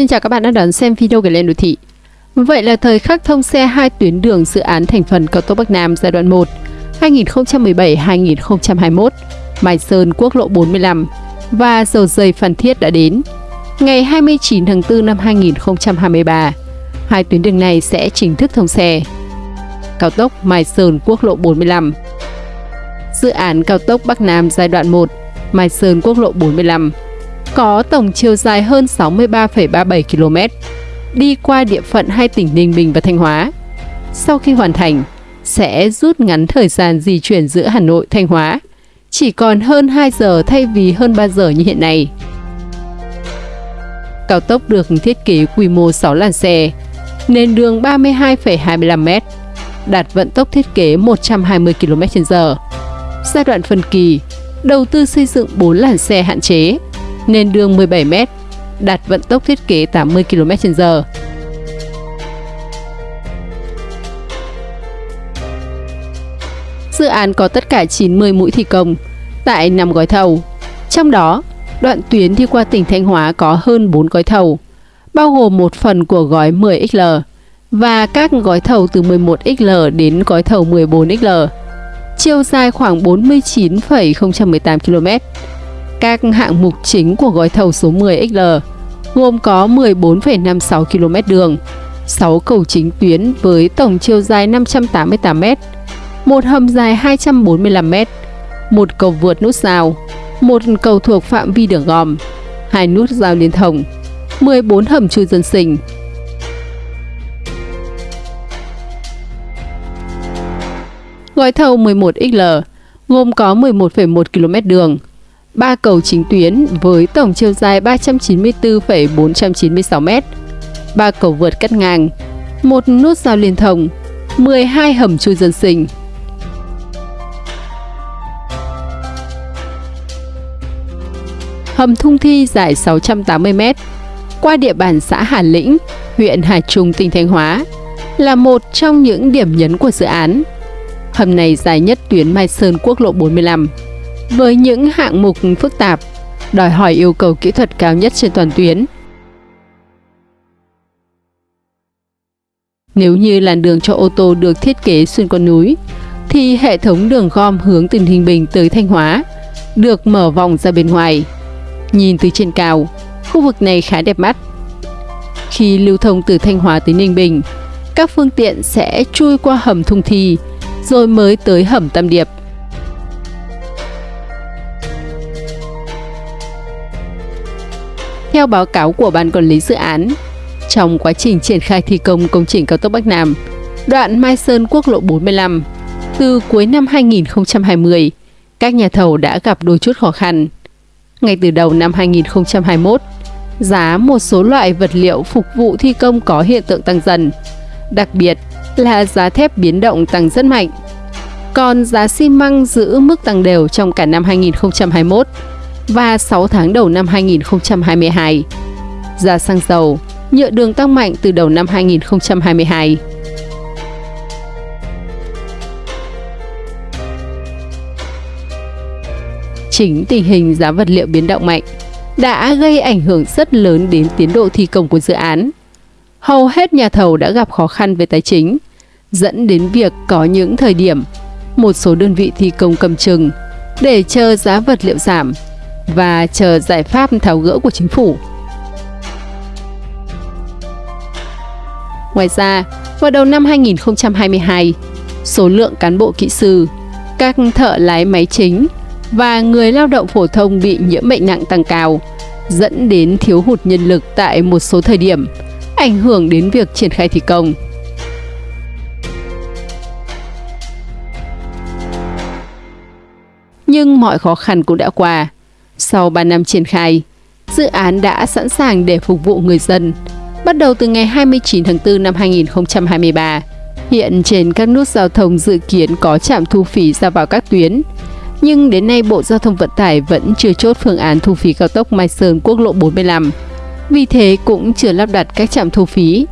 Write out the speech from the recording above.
Xin chào các bạn đã đón xem video gửi Lên Đô Thị. Vậy là thời khắc thông xe hai tuyến đường dự án thành phần cao tốc Bắc Nam giai đoạn 1 2017-2021, Mai Sơn quốc lộ 45 và dầu dây Phan Thiết đã đến. Ngày 29 tháng 4 năm 2023, hai tuyến đường này sẽ chính thức thông xe. Cao tốc Mai Sơn quốc lộ 45 Dự án cao tốc Bắc Nam giai đoạn 1 Mai Sơn quốc lộ 45 có tổng chiều dài hơn 63,37 km, đi qua địa phận hai tỉnh Ninh Bình và Thanh Hóa. Sau khi hoàn thành, sẽ rút ngắn thời gian di chuyển giữa Hà Nội Thanh Hóa, chỉ còn hơn 2 giờ thay vì hơn 3 giờ như hiện nay. Cao tốc được thiết kế quy mô 6 làn xe, nền đường 32,25m, đạt vận tốc thiết kế 120 km/h. Giai đoạn phân kỳ, đầu tư xây dựng 4 làn xe hạn chế, nền đường 17m, đạt vận tốc thiết kế 80 km/h. Dự án có tất cả 90 mũi thi công tại 5 gói thầu. Trong đó, đoạn tuyến đi qua tỉnh Thanh Hóa có hơn 4 gói thầu, bao gồm một phần của gói 10XL và các gói thầu từ 11XL đến gói thầu 14XL. Chiều dài khoảng 49,018 km các hạng mục chính của gói thầu số 10XL gồm có 14,56 km đường, 6 cầu chính tuyến với tổng chiều dài 588 m, một hầm dài 245 m, một cầu vượt nút giao, một cầu thuộc phạm vi đường gòm, hai nút giao liên thông, 14 hầm chui dân sinh. Gói thầu 11XL gồm có 11,1 km đường, 3 cầu chính tuyến với tổng chiều dài 394,496 m, 3 cầu vượt cắt ngang, một nút giao liên thông, 12 hầm chui dân sinh. Hầm Thung Thi dài 680 m qua địa bàn xã Hà Lĩnh, huyện Hà Trung, tỉnh Thanh Hóa là một trong những điểm nhấn của dự án. Hầm này dài nhất tuyến Mai Sơn quốc lộ 45 với những hạng mục phức tạp, đòi hỏi yêu cầu kỹ thuật cao nhất trên toàn tuyến. Nếu như làn đường cho ô tô được thiết kế xuyên qua núi, thì hệ thống đường gom hướng từ Ninh Bình tới Thanh Hóa được mở vòng ra bên ngoài. Nhìn từ trên cao, khu vực này khá đẹp mắt. Khi lưu thông từ Thanh Hóa tới Ninh Bình, các phương tiện sẽ chui qua hầm Thung Thi, rồi mới tới hầm Tam Điệp. Theo báo cáo của Ban Quản lý Dự án, trong quá trình triển khai thi công công trình cao tốc Bắc Nam, đoạn Mai Sơn quốc lộ 45, từ cuối năm 2020, các nhà thầu đã gặp đôi chút khó khăn. Ngay từ đầu năm 2021, giá một số loại vật liệu phục vụ thi công có hiện tượng tăng dần, đặc biệt là giá thép biến động tăng rất mạnh. Còn giá xi măng giữ mức tăng đều trong cả năm 2021 và 6 tháng đầu năm 2022. Giá xăng dầu, nhựa đường tăng mạnh từ đầu năm 2022. Chính tình hình giá vật liệu biến động mạnh đã gây ảnh hưởng rất lớn đến tiến độ thi công của dự án. Hầu hết nhà thầu đã gặp khó khăn về tài chính, dẫn đến việc có những thời điểm một số đơn vị thi công cầm chừng để chờ giá vật liệu giảm và chờ giải pháp tháo gỡ của chính phủ. Ngoài ra, vào đầu năm 2022, số lượng cán bộ kỹ sư, các thợ lái máy chính và người lao động phổ thông bị nhiễm bệnh nặng tăng cao, dẫn đến thiếu hụt nhân lực tại một số thời điểm, ảnh hưởng đến việc triển khai thi công. Nhưng mọi khó khăn cũng đã qua. Sau 3 năm triển khai, dự án đã sẵn sàng để phục vụ người dân. Bắt đầu từ ngày 29 tháng 4 năm 2023, hiện trên các nút giao thông dự kiến có trạm thu phí ra vào các tuyến. Nhưng đến nay Bộ Giao thông Vận tải vẫn chưa chốt phương án thu phí cao tốc Mai Sơn quốc lộ 45. Vì thế cũng chưa lắp đặt các trạm thu phí.